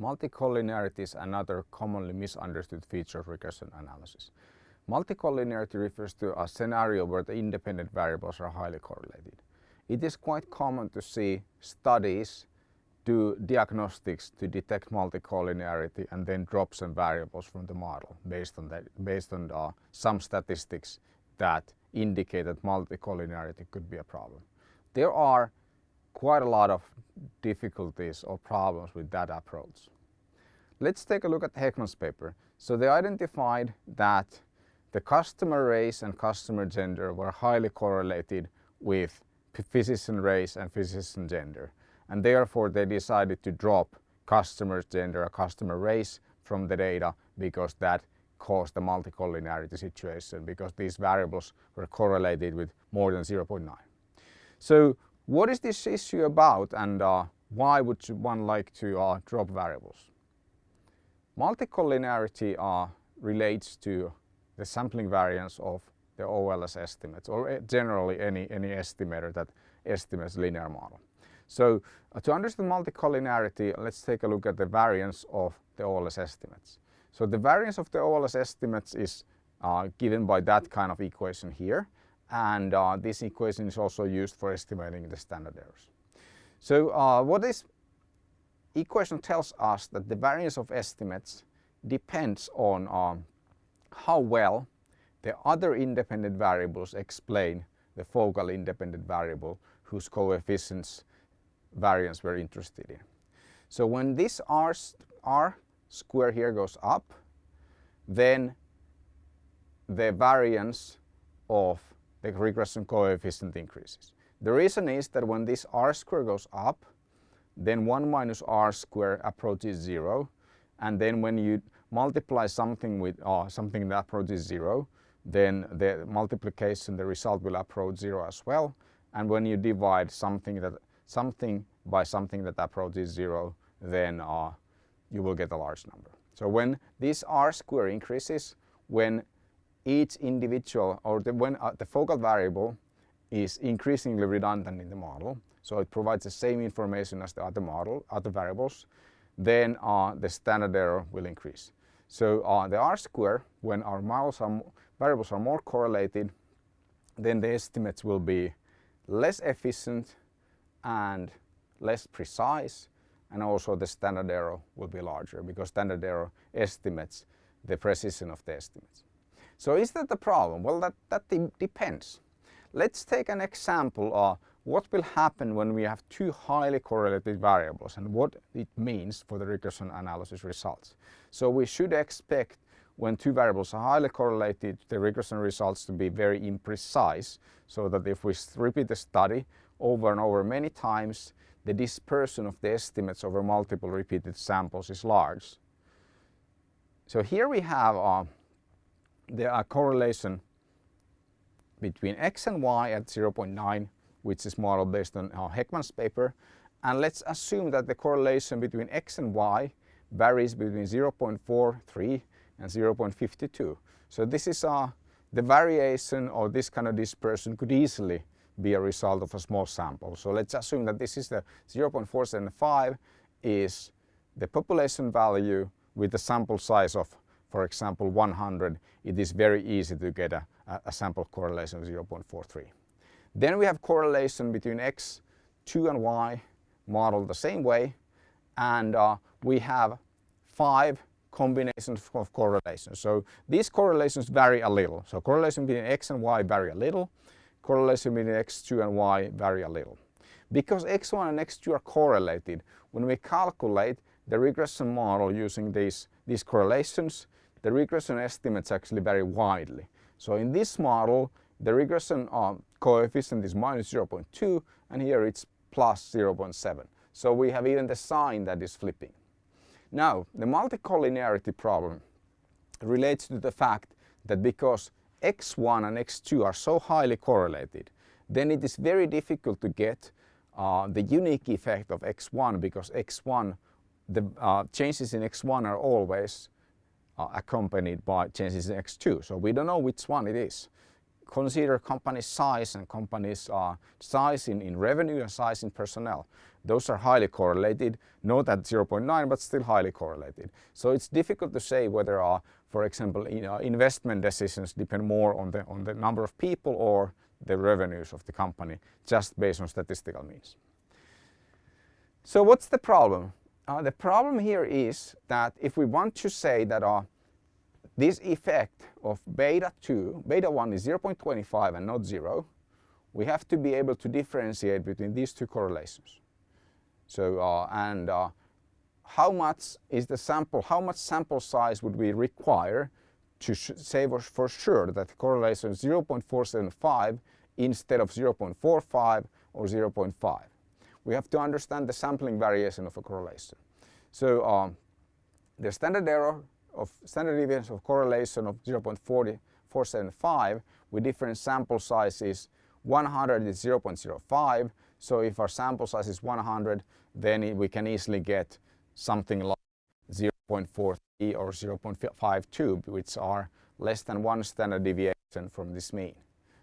Multicollinearity is another commonly misunderstood feature of regression analysis. Multicollinearity refers to a scenario where the independent variables are highly correlated. It is quite common to see studies do diagnostics to detect multicollinearity and then drop some variables from the model based on, that, based on uh, some statistics that indicate that multicollinearity could be a problem. There are quite a lot of difficulties or problems with that approach. Let's take a look at Hekman's paper. So they identified that the customer race and customer gender were highly correlated with physician race and physician gender. And therefore they decided to drop customer gender or customer race from the data because that caused the multicollinearity situation because these variables were correlated with more than 0.9. So what is this issue about and uh, why would one like to uh, drop variables? Multicollinearity uh, relates to the sampling variance of the OLS estimates or eh, generally any, any estimator that estimates linear model. So uh, to understand multicollinearity, let's take a look at the variance of the OLS estimates. So the variance of the OLS estimates is uh, given by that kind of equation here and uh, this equation is also used for estimating the standard errors. So uh, what this equation tells us that the variance of estimates depends on um, how well the other independent variables explain the focal independent variable whose coefficients variance we're interested in. So when this r, r square here goes up, then the variance of the regression coefficient increases. The reason is that when this r square goes up, then 1 minus r square approaches 0 and then when you multiply something with uh, something that approaches 0 then the multiplication, the result will approach 0 as well and when you divide something that something by something that approaches 0 then uh, you will get a large number. So when this r square increases, when each individual or the, when uh, the focal variable is increasingly redundant in the model, so it provides the same information as the other model, other variables, then uh, the standard error will increase. So uh, the R square, when our models are, variables are more correlated, then the estimates will be less efficient and less precise and also the standard error will be larger because standard error estimates the precision of the estimates. So is that the problem? Well, that, that de depends. Let's take an example of what will happen when we have two highly correlated variables and what it means for the regression analysis results. So we should expect when two variables are highly correlated, the regression results to be very imprecise, so that if we repeat the study over and over many times, the dispersion of the estimates over multiple repeated samples is large. So here we have uh, there are correlation between x and y at 0.9 which is modeled based on Hekman's paper and let's assume that the correlation between x and y varies between 0.43 and 0.52. So this is the variation or this kind of dispersion could easily be a result of a small sample. So let's assume that this is the 0.475 is the population value with the sample size of for example 100, it is very easy to get a, a sample correlation of 0.43. Then we have correlation between x2 and y modeled the same way and uh, we have five combinations of correlations. So these correlations vary a little. So correlation between x and y vary a little, correlation between x2 and y vary a little. Because x1 and x2 are correlated, when we calculate the regression model using these, these correlations, the regression estimates actually vary widely. So in this model, the regression uh, coefficient is minus 0.2 and here it's plus 0.7. So we have even the sign that is flipping. Now, the multicollinearity problem relates to the fact that because x1 and x2 are so highly correlated, then it is very difficult to get uh, the unique effect of x1 because x1, the uh, changes in x1 are always accompanied by Genesis x2. So we don't know which one it is. consider company size and company's uh, size in, in revenue and size in personnel. Those are highly correlated, not at 0.9 but still highly correlated. So it's difficult to say whether, uh, for example, you know, investment decisions depend more on the, on the number of people or the revenues of the company just based on statistical means. So what's the problem? Uh, the problem here is that if we want to say that uh, this effect of beta 2, beta 1 is 0.25 and not 0, we have to be able to differentiate between these two correlations. So, uh, and uh, how much is the sample, how much sample size would we require to say for sure that the correlation is 0.475 instead of 0.45 or 0.5? We have to understand the sampling variation of a correlation. So um, the standard error of standard deviation of correlation of 0.475 with different sample sizes 100 is 0.05 so if our sample size is 100 then we can easily get something like 0.43 or 0.52 which are less than one standard deviation from this mean.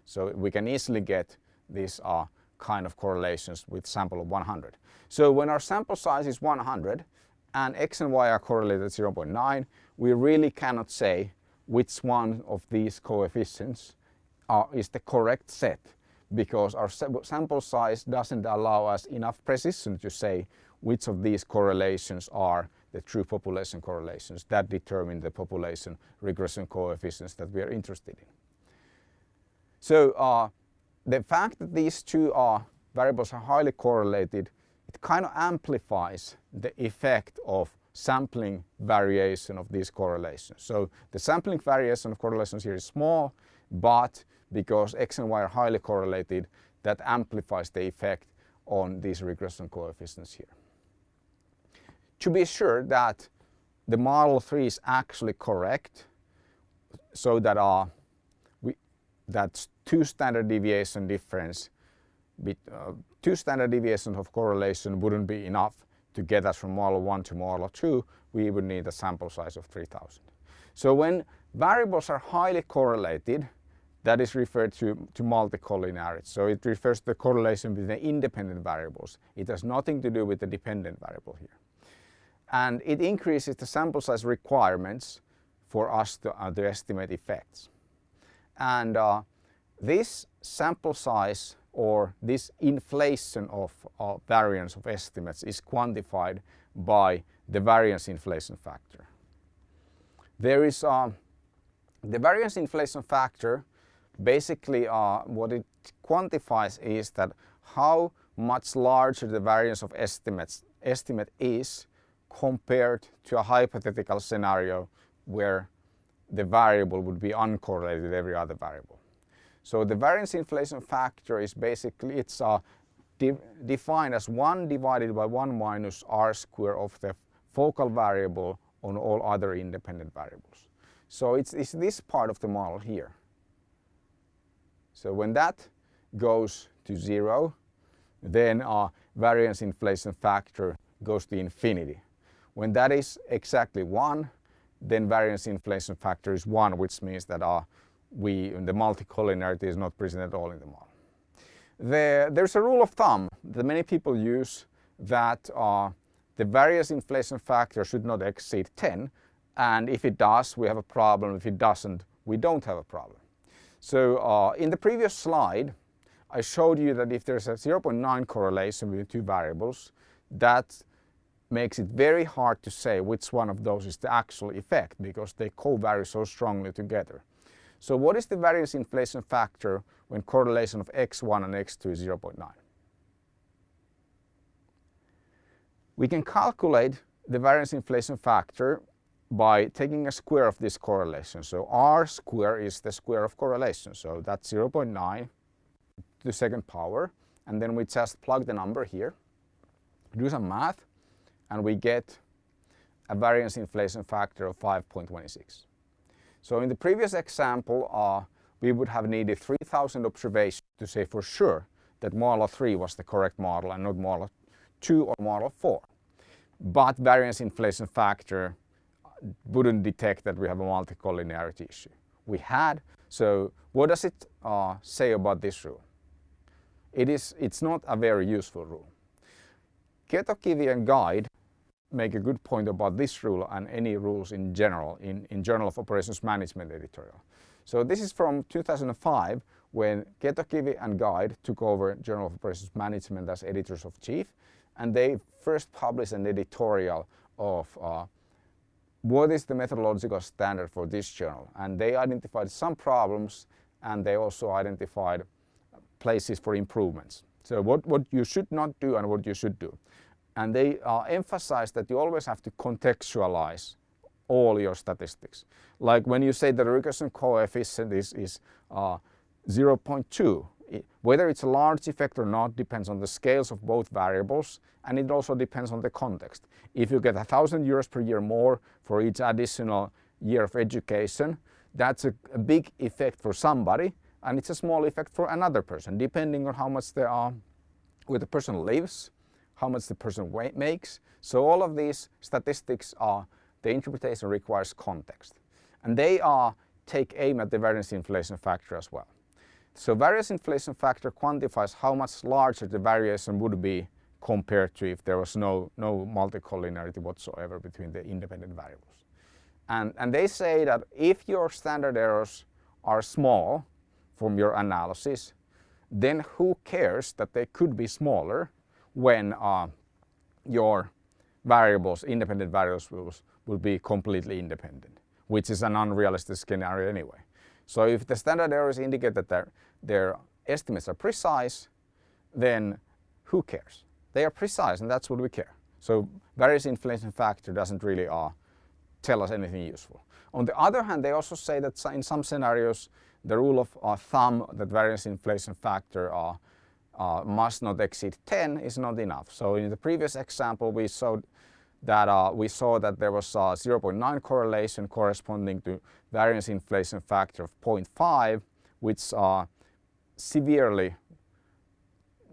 So we can easily get these uh, kind of correlations with sample of 100. So when our sample size is 100 and x and y are correlated at 0.9 we really cannot say which one of these coefficients are, is the correct set because our sample size doesn't allow us enough precision to say which of these correlations are the true population correlations that determine the population regression coefficients that we are interested in. So uh, the fact that these two are variables are highly correlated, it kind of amplifies the effect of sampling variation of these correlations. So the sampling variation of correlations here is small, but because x and y are highly correlated, that amplifies the effect on these regression coefficients here. To be sure that the model 3 is actually correct, so that uh, we, that two standard deviation difference, uh, two standard deviations of correlation wouldn't be enough to get us from model 1 to model 2, we would need a sample size of 3000. So when variables are highly correlated, that is referred to, to multicollinearity. So it refers to the correlation between the independent variables. It has nothing to do with the dependent variable here. And it increases the sample size requirements for us to, uh, to estimate effects. And uh, this sample size or this inflation of uh, variance of estimates is quantified by the variance inflation factor. There is uh, the variance inflation factor basically uh, what it quantifies is that how much larger the variance of estimates estimate is compared to a hypothetical scenario where the variable would be uncorrelated with every other variable. So the variance inflation factor is basically, it's uh, de defined as 1 divided by 1 minus r square of the focal variable on all other independent variables. So it's, it's this part of the model here. So when that goes to zero, then our variance inflation factor goes to infinity. When that is exactly one, then variance inflation factor is one, which means that our we, the multicollinearity is not present at all in the model. The, there's a rule of thumb that many people use that uh, the variance inflation factor should not exceed 10 and if it does we have a problem, if it doesn't we don't have a problem. So uh, in the previous slide I showed you that if there's a 0.9 correlation between two variables that makes it very hard to say which one of those is the actual effect because they co-vary so strongly together. So what is the variance inflation factor when correlation of x1 and x2 is 0.9? We can calculate the variance inflation factor by taking a square of this correlation. So r square is the square of correlation. So that's 0.9 to the second power. And then we just plug the number here, do some math, and we get a variance inflation factor of 5.26. So in the previous example, uh, we would have needed 3000 observations to say for sure that model 3 was the correct model and not model 2 or model 4. But variance inflation factor wouldn't detect that we have a multicollinearity issue. We had So what does it uh, say about this rule? It is, it's not a very useful rule. Ketokivi and Guide make a good point about this rule and any rules in general in, in Journal of Operations Management editorial. So this is from 2005 when Ketokivi and Guide took over Journal of Operations Management as editors of chief and they first published an editorial of uh, what is the methodological standard for this journal and they identified some problems and they also identified places for improvements. So what, what you should not do and what you should do. And they uh, emphasize that you always have to contextualize all your statistics. Like when you say that the regression coefficient is, is uh, 0.2, whether it's a large effect or not depends on the scales of both variables and it also depends on the context. If you get thousand euros per year more for each additional year of education, that's a, a, big effect for somebody and it's a small effect for another person depending on how much they are, where the person lives, how much the person makes. So all of these statistics are, the interpretation requires context. And they are take aim at the variance inflation factor as well. So variance inflation factor quantifies how much larger the variation would be compared to if there was no, no multicollinearity whatsoever between the independent variables. And, and they say that if your standard errors are small from your analysis, then who cares that they could be smaller when uh, your variables, independent variables will, will be completely independent, which is an unrealistic scenario anyway. So if the standard errors indicate that their, their estimates are precise, then who cares? They are precise and that's what we care. So variance inflation factor doesn't really uh, tell us anything useful. On the other hand, they also say that in some scenarios, the rule of uh, thumb that variance inflation factor uh, uh, must not exceed 10 is not enough. So in the previous example, we saw that uh, we saw that there was a 0.9 correlation corresponding to variance inflation factor of 0.5, which uh, severely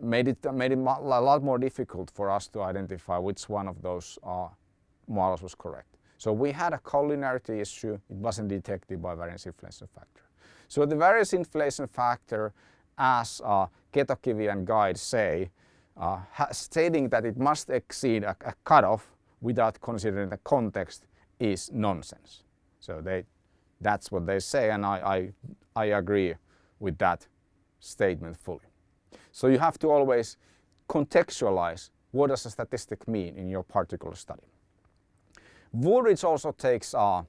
made it, made it a lot more difficult for us to identify which one of those uh, models was correct. So we had a collinearity issue, it wasn't detected by variance inflation factor. So the variance inflation factor, as uh, Ketokivi and Guide say, uh, stating that it must exceed a, a cutoff without considering the context is nonsense. So they, that's what they say and I, I, I agree with that statement fully. So you have to always contextualize what does a statistic mean in your particular study. Wooldridge also takes uh,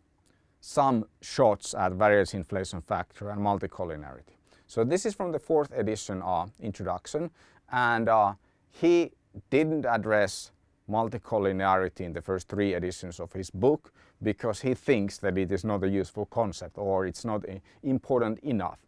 some shots at variance inflation factor and multicollinearity. So this is from the fourth edition uh, introduction and uh, he didn't address multicollinearity in the first three editions of his book because he thinks that it is not a useful concept or it's not important enough.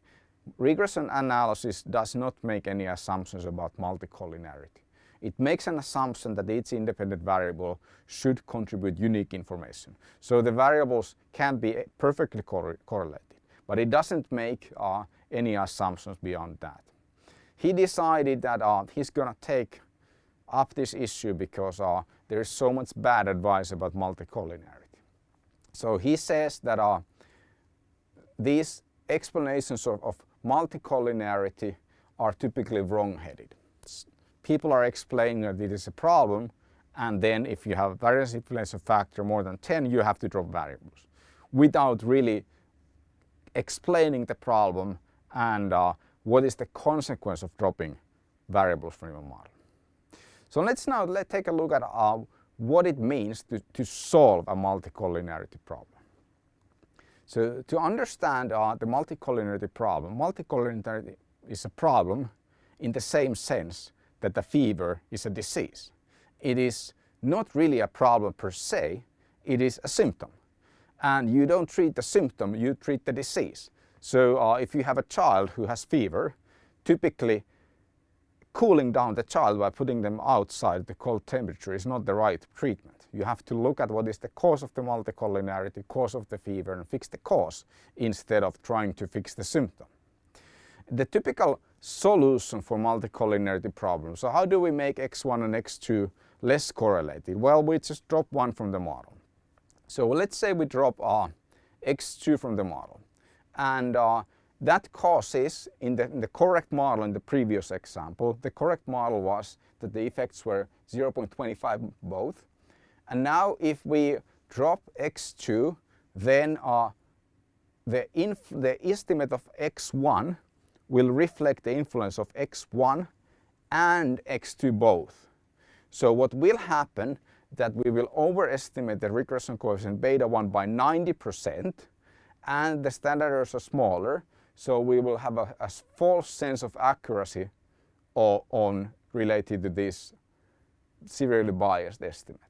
Regression analysis does not make any assumptions about multicollinearity. It makes an assumption that each independent variable should contribute unique information. So the variables can be perfectly correlated, but it doesn't make uh, any assumptions beyond that. He decided that uh, he's going to take up this issue because uh, there is so much bad advice about multicollinearity. So he says that uh, these explanations of, of multicollinearity are typically wrong-headed. People are explaining that it is a problem and then if you have variance inflation factor more than 10 you have to drop variables without really explaining the problem and uh, what is the consequence of dropping variables from your model. So let's now let take a look at uh, what it means to, to solve a multicollinearity problem. So to understand uh, the multicollinearity problem, multicollinearity is a problem in the same sense that the fever is a disease. It is not really a problem per se, it is a symptom. And you don't treat the symptom, you treat the disease. So uh, if you have a child who has fever, typically cooling down the child by putting them outside the cold temperature is not the right treatment. You have to look at what is the cause of the multicollinearity, cause of the fever and fix the cause instead of trying to fix the symptom. The typical solution for multicollinearity problems. So how do we make x1 and x2 less correlated? Well, we just drop one from the model. So let's say we drop uh, x2 from the model and uh, that causes, in the, in the correct model in the previous example, the correct model was that the effects were 0.25 both. And now if we drop x2, then uh, the, the estimate of x1 will reflect the influence of x1 and x2 both. So what will happen that we will overestimate the regression coefficient beta 1 by 90% and the standard errors are smaller so we will have a, a false sense of accuracy or, on related to this severely biased estimate.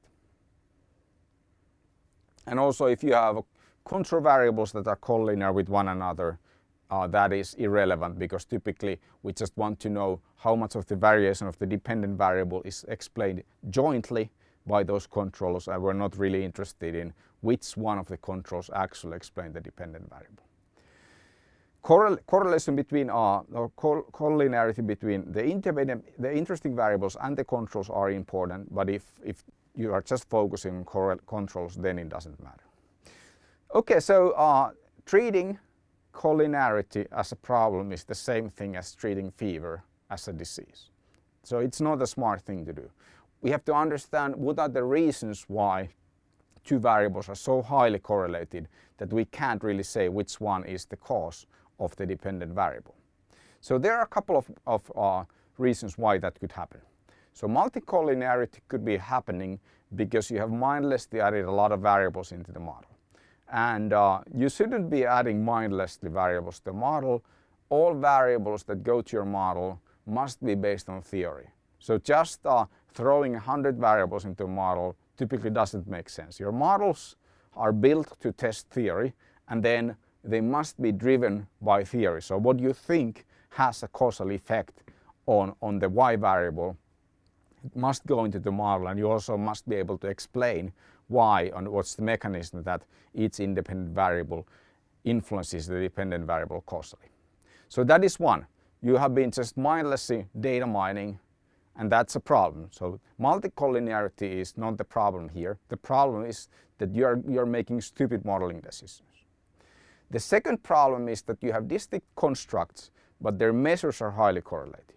And also if you have control variables that are collinear with one another, uh, that is irrelevant because typically we just want to know how much of the variation of the dependent variable is explained jointly by those controls and we're not really interested in which one of the controls actually explain the dependent variable correlation between uh, or collinearity between the the interesting variables and the controls are important, but if, if you are just focusing on controls, then it doesn't matter. Okay, so uh, treating collinearity as a problem is the same thing as treating fever as a disease. So it's not a smart thing to do. We have to understand what are the reasons why two variables are so highly correlated that we can't really say which one is the cause of the dependent variable. So there are a couple of, of uh, reasons why that could happen. So multicollinearity could be happening because you have mindlessly added a lot of variables into the model. And uh, you shouldn't be adding mindlessly variables to the model. All variables that go to your model must be based on theory. So just uh, throwing 100 variables into a model typically doesn't make sense. Your models are built to test theory and then they must be driven by theory. So what you think has a causal effect on, on the y variable it must go into the model and you also must be able to explain why and what's the mechanism that each independent variable influences the dependent variable causally. So that is one. You have been just mindlessly data mining and that's a problem. So multicollinearity is not the problem here. The problem is that you're, you're making stupid modeling decisions. The second problem is that you have distinct constructs, but their measures are highly correlated.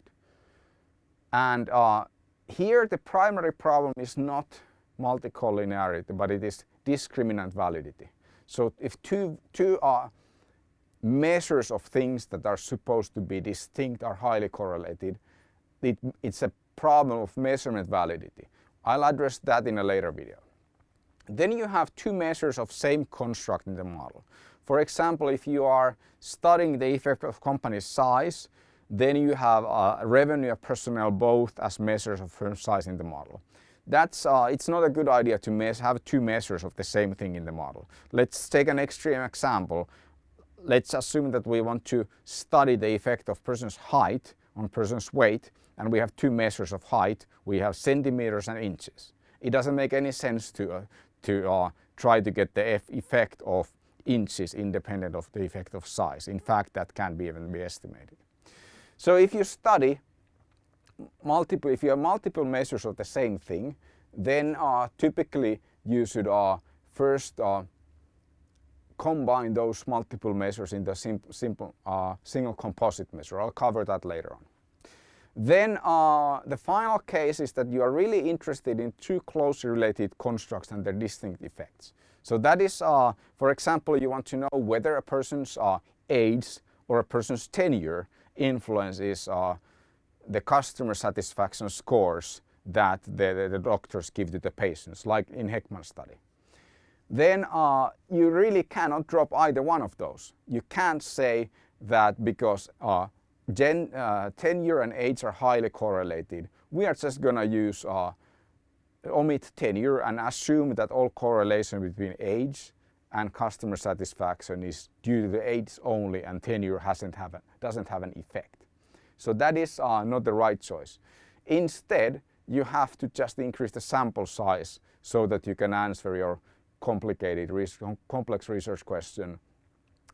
And uh, here the primary problem is not multicollinearity, but it is discriminant validity. So if two, two uh, measures of things that are supposed to be distinct are highly correlated, it, it's a problem of measurement validity. I'll address that in a later video. Then you have two measures of same construct in the model. For example, if you are studying the effect of company size, then you have uh, revenue and personnel both as measures of firm size in the model. That's, uh, it's not a good idea to have two measures of the same thing in the model. Let's take an extreme example. Let's assume that we want to study the effect of person's height on person's weight and we have two measures of height. We have centimeters and inches. It doesn't make any sense to, uh, to uh, try to get the effect of inches independent of the effect of size. In fact, that can be even be estimated. So if you study multiple, if you have multiple measures of the same thing, then uh, typically you should uh, first uh, combine those multiple measures into a sim simple uh, single composite measure. I'll cover that later on. Then uh, the final case is that you are really interested in two closely related constructs and their distinct effects. So that is, uh, for example, you want to know whether a person's uh, age or a person's tenure influences uh, the customer satisfaction scores that the, the, doctors give to the patients, like in Hekman's study. Then uh, you really cannot drop either one of those. You can't say that because uh, gen, uh, tenure and age are highly correlated, we are just going to use omit tenure and assume that all correlation between age and customer satisfaction is due to the age only and tenure hasn't have a, doesn't have an effect. So that is uh, not the right choice. Instead, you have to just increase the sample size so that you can answer your complicated, complex research question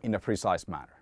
in a precise manner.